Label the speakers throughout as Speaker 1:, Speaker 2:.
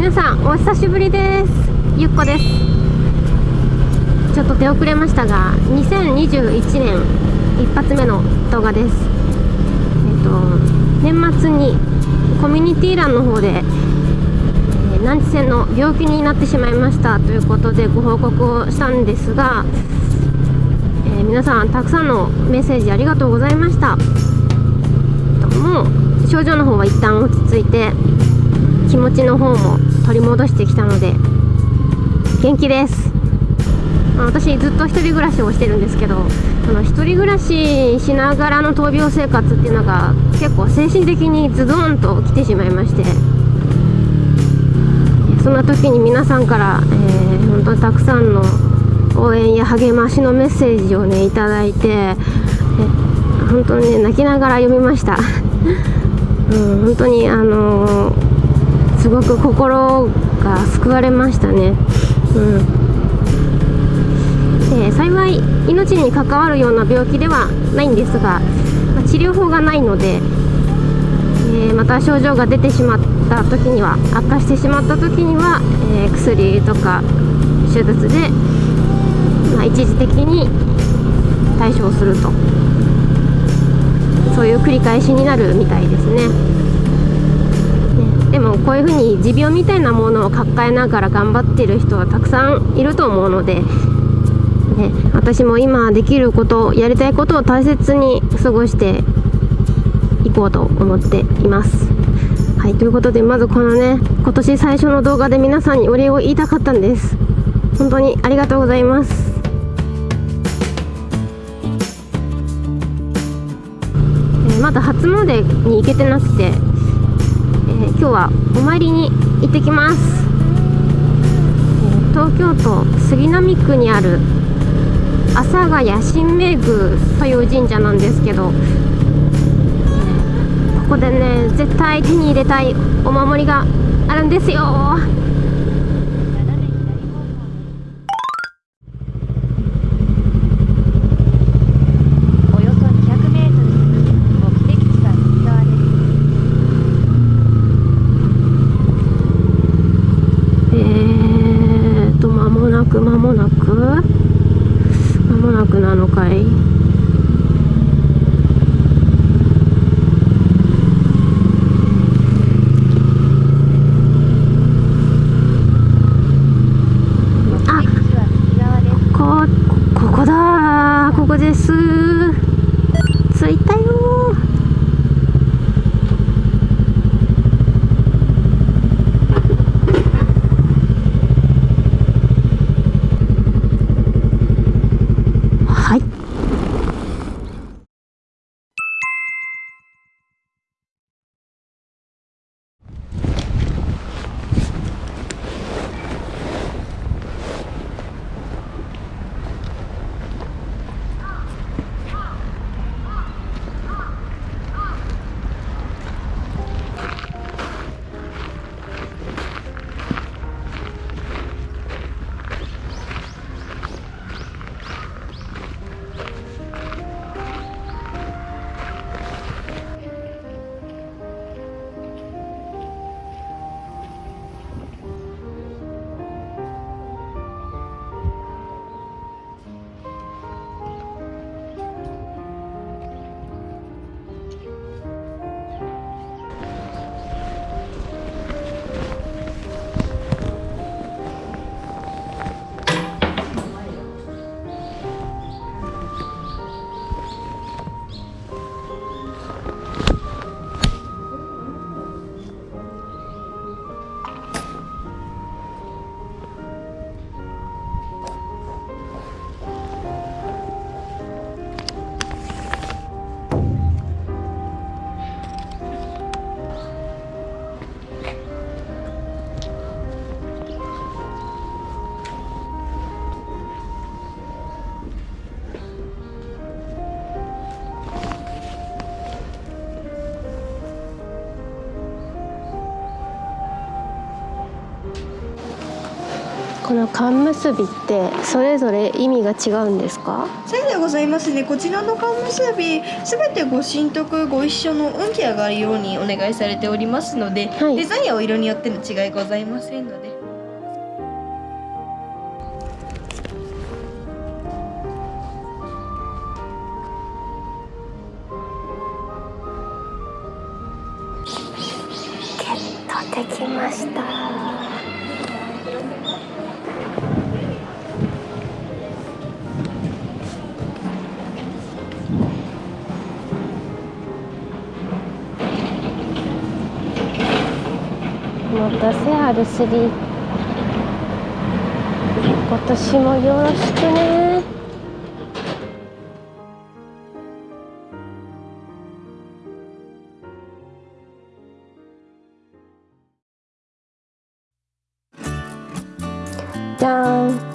Speaker 1: 皆さんお久しぶりです。ゆっこです。ちょっと出遅れましたが2021年一発目の動画です。えっ、と年末にコミュニティ欄の方で、えー、難治性の病気になってしまいましたということでご報告をしたんですが、えー、皆さんたくさんのメッセージありがとうございました。もう症状の方は一旦落ち着いて気持ちの方も取り戻してきたので元気です。私ずっと1人暮らしをしてるんですけどその1人暮らししながらの闘病生活っていうのが結構精神的にズドンと来てしまいましてそんな時に皆さんから、えー、本当にたくさんの応援や励ましのメッセージをねいいて本当にね泣きながら読みました。うん、本当にあのーすごく心が救われましたね。うんで幸い命に関わるような病気ではないんですが、まあ、治療法がないので、えー、また症状が出てしまった時には悪化してしまった時には、えー、薬とか手術で、まあ、一時的に対処をするとそういう繰り返しになるみたいですね。もこういうふうに持病みたいなものを抱えながら頑張ってる人はたくさんいると思うので、ね、私も今できることやりたいことを大切に過ごしていこうと思っています。はいということでまずこのね今年最初の動画で皆さんにお礼を言いたかったんです本当にありがとうございますまだ初詣に行けてなくて、今日はお参りに行ってきます、東京都杉並区にある阿佐ヶ谷神明宮という神社なんですけど、ここでね絶対手に入れたいお守りがあるんですよ。く間もなく間もなくなのかい？はい。この缶結びってそれぞれ意味が違うんですか？
Speaker 2: そうでございますね。こちらの缶結びすべてご神徳ご一緒の運気上がるようにお願いされておりますので、
Speaker 1: はい。
Speaker 2: デザインやお色によっての違いございませんので。
Speaker 1: ゲットできましたお待たせ R3 今年もよろしくね。じゃーん。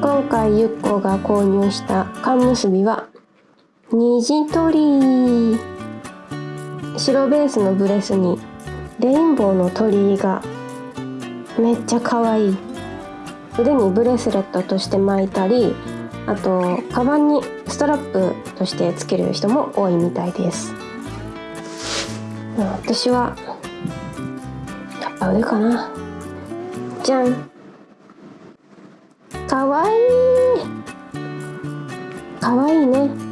Speaker 1: 今回ゆっこが購入した缶結びは虹鳥白ベースのブレスにレインボーの鳥居がめっちゃ可愛い。腕にブレスレットとして巻いたりあとカバンにストラップとしてつける人も多いみたいです。私はやっぱ腕かな。じゃん。かわい。いかわいいね。